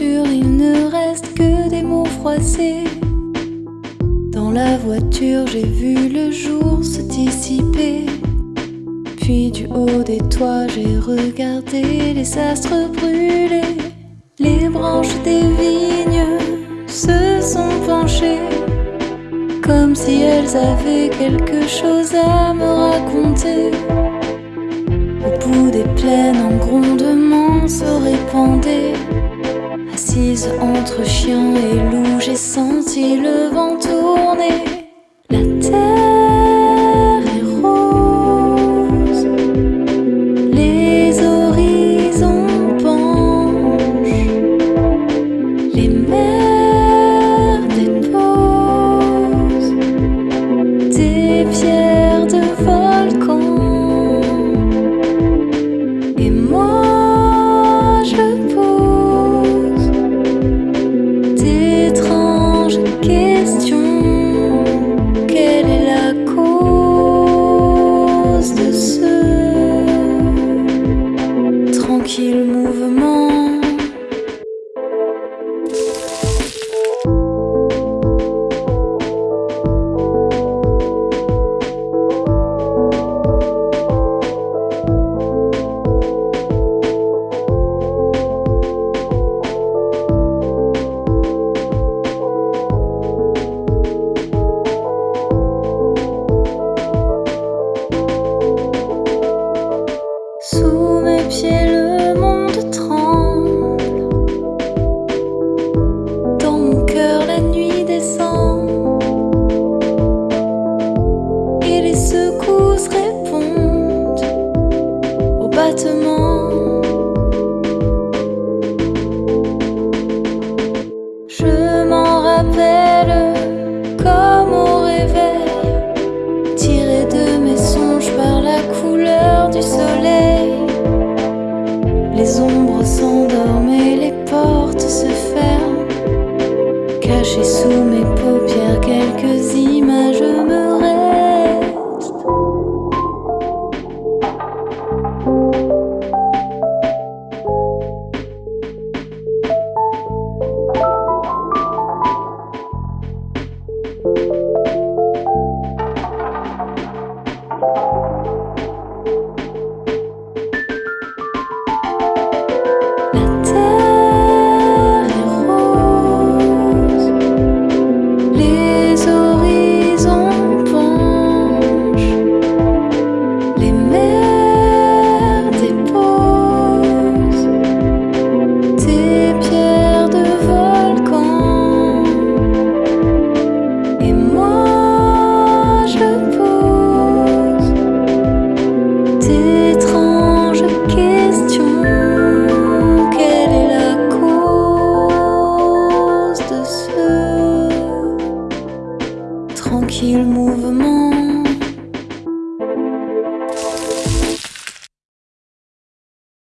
il ne reste que des mots froissés. Dans la voiture, j'ai vu le jour se dissiper. Puis du haut des toits, j'ai regardé les astres brûler. Les branches des vignes se sont penchées comme si elles avaient quelque chose à me raconter. Entre chien et loup, j'ai senti le vent d'étranges Les ombres s'endorment et les portes se ferment. Cachées sous mes mouvement.